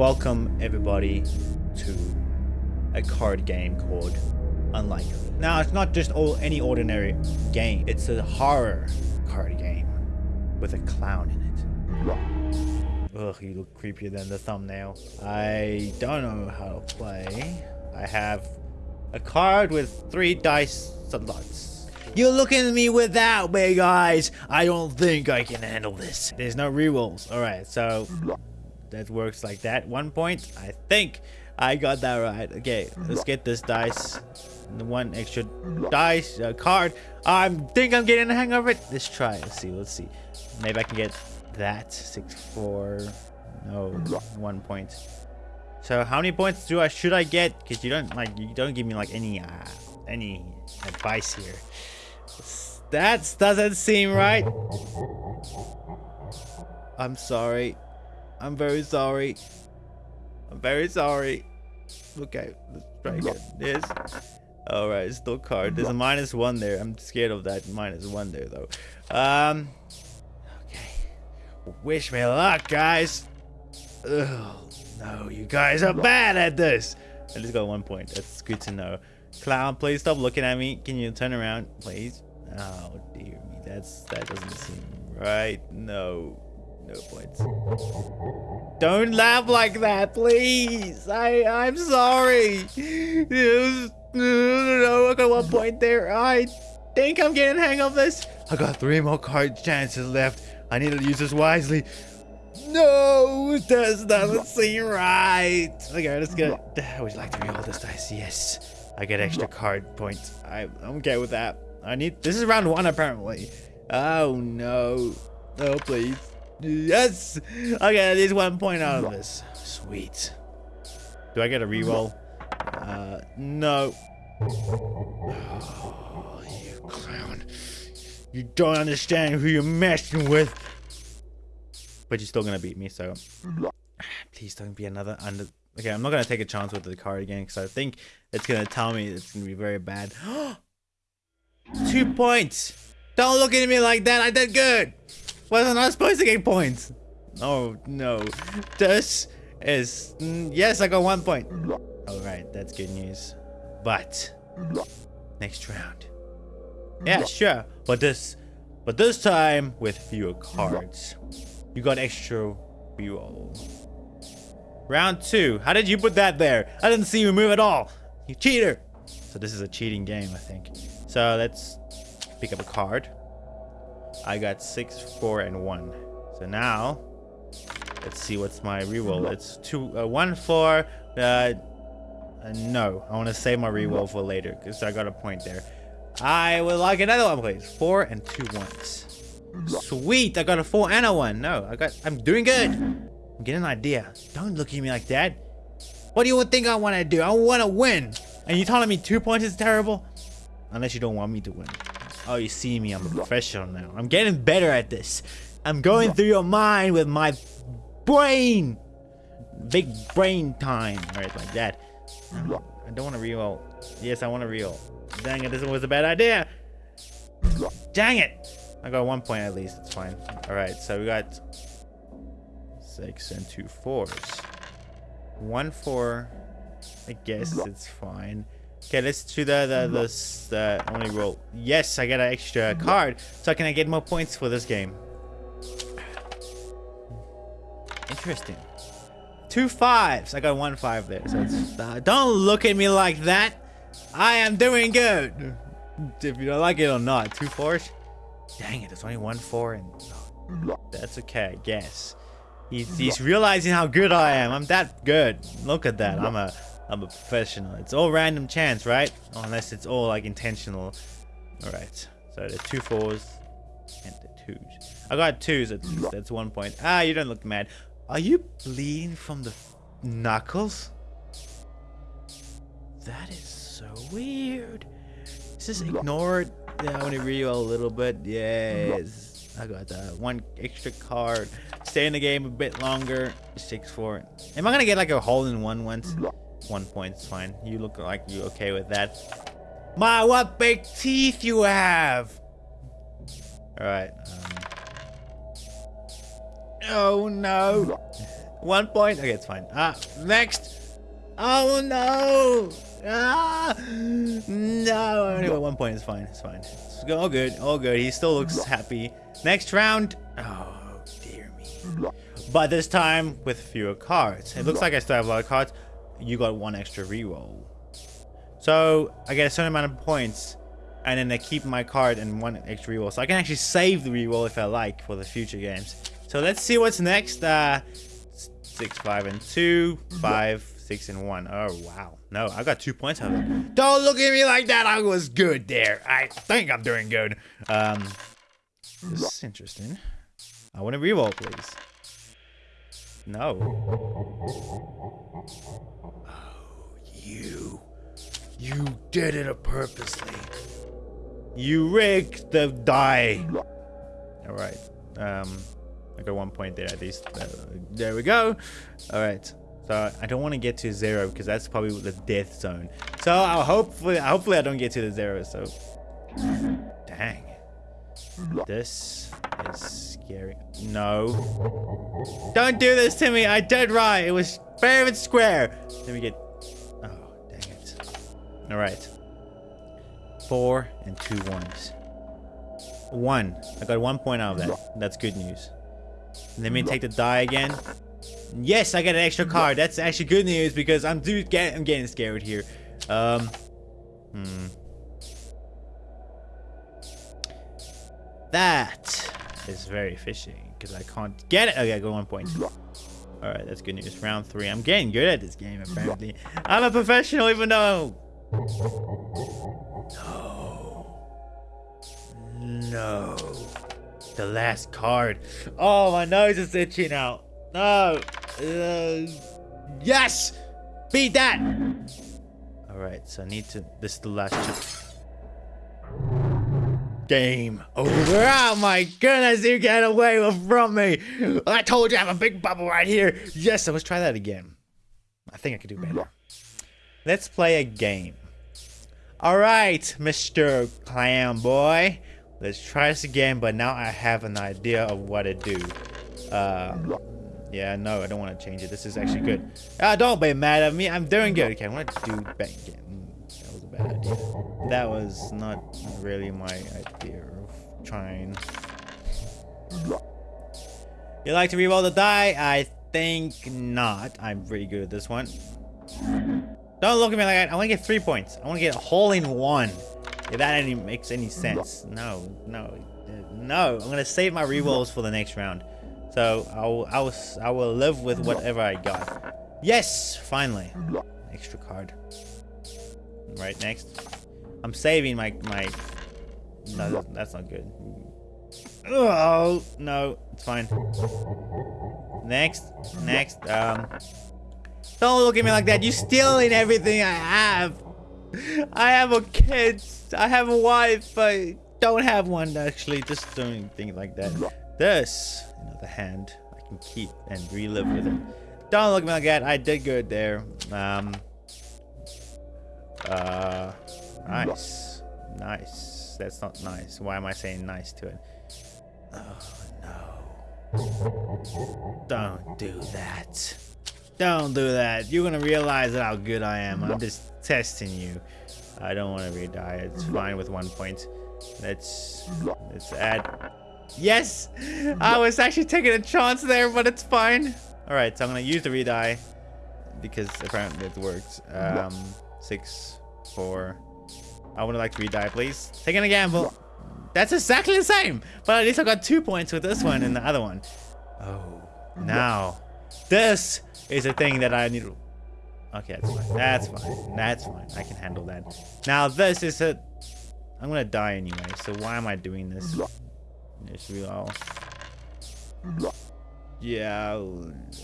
Welcome everybody to a card game called Unlikely. Now it's not just all any ordinary game. It's a horror card game with a clown in it. Ugh, you look creepier than the thumbnail. I don't know how to play. I have a card with three dice slots. You're looking at me with that, big eyes. I don't think I can handle this. There's no rerolls. All right, so that works like that. One point. I think I got that right. Okay, let's get this dice. The one extra dice uh, card. I think I'm getting the hang of it. Let's try. Let's see. Let's see. Maybe I can get that. Six, four. No, one point. So how many points do I should I get? Because you don't like you don't give me like any uh, any advice here. That doesn't seem right. I'm sorry. I'm very sorry. I'm very sorry. Okay, let's try again. This. Alright, still card. There's a minus one there. I'm scared of that minus one there though. Um Okay. Wish me luck, guys. Ugh. No, you guys are bad at this. I just got one point. That's good to know. Clown, please stop looking at me. Can you turn around, please? Oh dear me, that's that doesn't seem right. No, Don't laugh like that, please. I I'm sorry. no, I got one point there. I think I'm getting hang of this. I got three more card chances left. I need to use this wisely. No, that doesn't seem right. Okay, let's get. I would like to reroll this dice. Yes, I get extra card points. I, I'm okay with that. I need. This is round one apparently. Oh no. Oh please. Yes. Okay, at least one point out of this. Sweet. Do I get a reroll? Uh, no. Oh, you clown. You don't understand who you're messing with. But you're still gonna beat me, so please don't be another under. Okay, I'm not gonna take a chance with the card again because I think it's gonna tell me it's gonna be very bad. Two points. Don't look at me like that. I did good. Wasn't I supposed to get points? Oh no. This is yes, I got one point. All right, that's good news. But next round. Yeah, sure. But this, but this time with fewer cards. You got extra reroll. Round two. How did you put that there? I didn't see you move at all. You cheater. So this is a cheating game, I think. So let's pick up a card. I got six, four, and one. So now, let's see what's my reroll. It's two, uh, one, four. Uh, uh, no, I want to save my reroll for later because I got a point there. I would like another one, please. Four and two ones. Sweet, I got a four and a one. No, I got, I'm doing good. I'm getting an idea. Don't look at me like that. What do you think I want to do? I want to win. And you telling me two points is terrible? Unless you don't want me to win. Oh, you see me, I'm a professional now. I'm getting better at this. I'm going through your mind with my brain. Big brain time. Right, like that. I don't want to reroll. Yes, I want to reroll. Dang it, this was a bad idea. Dang it. I got one point at least. It's fine. All right, so we got six and two fours. One four. I guess it's fine. Okay, let's do the the the, the only roll. Yes, I got an extra card, so I can I get more points for this game? Interesting. Two fives. I got one five there. So uh, don't look at me like that. I am doing good. If you don't like it or not. Two fours. Dang it, there's only one four and that's okay, I guess. He's, he's realizing how good I am. I'm that good. Look at that. I'm a I'm a professional. It's all random chance, right? Unless it's all like intentional. Alright. So the two fours and the twos. I got twos at least. That's one point. Ah, you don't look mad. Are you bleeding from the knuckles? That is so weird. Just ignore it. Yeah, I want to reroll a little bit. Yes. I got that. One extra card. Stay in the game a bit longer. Six four. Am I gonna get like a hole in one once? One point's fine. You look like you're okay with that. My, what big teeth you have! Alright. Um. Oh no. One point. Okay, it's fine. Ah, next. Oh no! Ah, no. Anyway, one point is fine. It's fine. It's all good. All good. He still looks happy. Next round. Oh dear me. But this time with fewer cards. It looks like I still have a lot of cards. You got one extra reroll. So I get a certain amount of points, and then I keep my card and one extra reroll. So I can actually save the reroll if I like for the future games. So let's see what's next. Uh, six, five, and two, five, six, and one. Oh wow, no, I got two points out of it. Don't look at me like that. I was good there. I think I'm doing good. Um, this is interesting. I want to reroll, please. No. Oh, you. You did it purposely. You rigged the die. All right. Um, I got one point there at least. Uh, there we go. All right. So I don't want to get to zero because that's probably the death zone. So I'll hopefully, hopefully I don't get to the zero. So, dang. This scary. No. Don't do this to me. I did right. It was fair and square. Let me get. Oh, dang it. All right. Four and two ones. One. I got one point out of that. That's good news. Let me take the die again. Yes, I got an extra card. That's actually good news because I'm do get I'm getting scared here. Um. Hmm. That is very fishy because I can't get it. Okay, I got one point. All right, that's good news. Round three. I'm getting good at this game, apparently. I'm a professional, even though. No. No. The last card. Oh, my nose is itching out. No. Uh, yes! Beat that! Alright, so I need to... This is the last. Game over. Oh my goodness, you get away from me! I told you I have a big bubble right here. Yes, so let's try that again. I think I could do better. Let's play a game. Alright, Mr. Clam Boy. Let's try this again, but now I have an idea of what to do. Uh, yeah, no, I don't want to change it. This is actually good. Ah, don't be mad at me. I'm doing good. Okay, I want to do back again. That was not really my idea of trying. You like to reroll the die? I think not. I'm pretty good at this one. Don't look at me like that. I want to get three points. I want to get a hole in one. If that any makes any sense. No, no, no. I'm gonna save my rerolls for the next round. So I'll, I'll, I will live with whatever I got. Yes, finally. Extra card. Right next. I'm saving my my. No, that's not good. Oh no, it's fine. Next, next. Um, don't look at me like that. You're stealing everything I have. I have a kid. I have a wife. I don't have one actually. Just doing things like that. This, another hand I can keep and relive with it. Don't look at me like that. I did good there. Um. Uh. Nice. Nice. That's not nice. Why am I saying nice to it? Oh no. Don't do that. Don't do that. You're gonna realize how good I am. I'm just testing you. I don't want to re-die. It's fine with one point. Let's let's add. Yes, I was actually taking a chance there, but it's fine. All right, so I'm gonna use the re-die because apparently it worked. Um, six, four. I would like to re-die, please. Taking a gamble. That's exactly the same, but at least I got two points with this one and the other one. Oh, now this is a thing that I need to Okay, that's fine. That's fine. That's fine. I can handle that. Now this is a... I'm gonna die anyway, so why am I doing this? It's real. Yeah.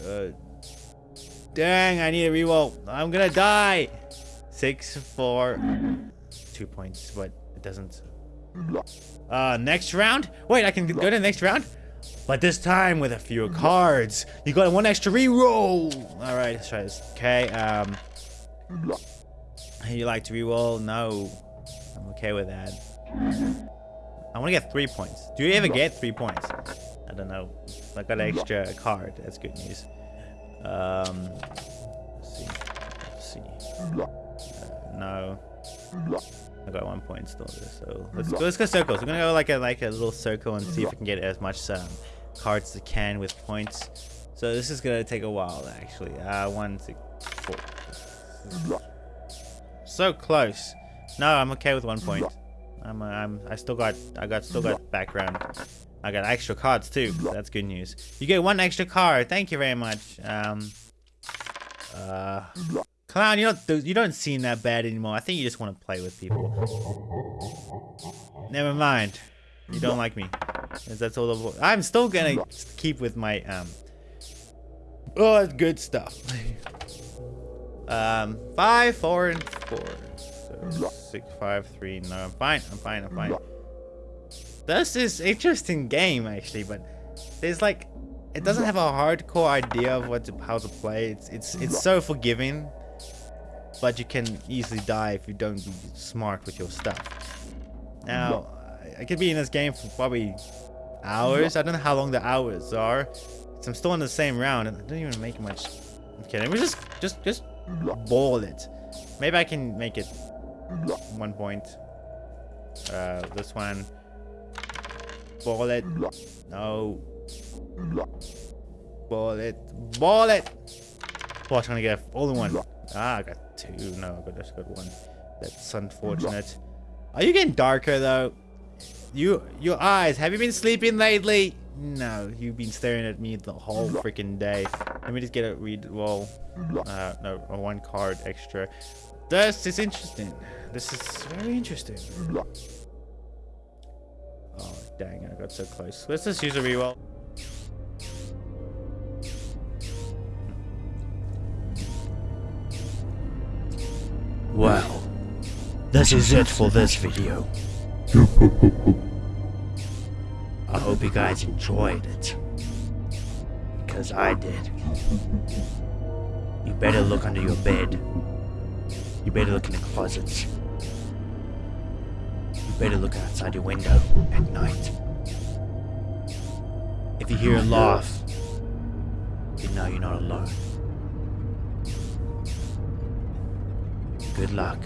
Uh, dang, I need a reroll. I'm gonna die. Six, four, two points, but it doesn't. Uh, next round? Wait, I can go to the next round? But this time with a few cards. You got one extra reroll. All right, let's try this. Okay. Um. You like to reroll? No. I'm okay with that. I want to get three points. Do you ever get three points? I don't know. I got an extra card. That's good news. Um, let's see. Let's see. No. I got one point still so let's go. Let's go circles. We're gonna go like a like a little circle and see if we can get as much um, cards as we can with points. So this is gonna take a while actually. Uh, one, two, four. So close. No, I'm okay with one point. I'm, I'm, I still got, I got, still got background. I got extra cards too. That's good news. You get one extra card. Thank you very much. Um, uh, clown, you don't, you don't seem that bad anymore. I think you just want to play with people. Never mind. You don't like me. That's all the. I'm still gonna keep with my um. Oh, good stuff. um, five, four, and four. So six, five, three. No, I'm fine. I'm fine. I'm fine. This is interesting game actually, but there's like, it doesn't have a hardcore idea of what to, how to play. It's it's it's so forgiving, but you can easily die if you don't be smart with your stuff. Now, I could be in this game for probably hours. I don't know how long the hours are. I'm still in the same round and I don't even make much. Okay, let me just just just ball it. Maybe I can make it one point. Uh, this one. Ball it. No. Ball it. Ball it. Oh, I'm trying to get only one. Ah, I got two. No, I just good one. That's unfortunate. Are you getting darker though? You, your eyes. Have you been sleeping lately? No, you've been staring at me the whole freaking day. Let me just get a read Well, Uh, no, a one card extra. This is interesting. This is very interesting. Oh, dang, I got so close. Let's just use a reroll. This is it for this video. I hope you guys enjoyed it. Because I did. You better look under your bed. You better look in the closets. You better look outside your window at night. If you hear a laugh, you know you're not alone. Good luck.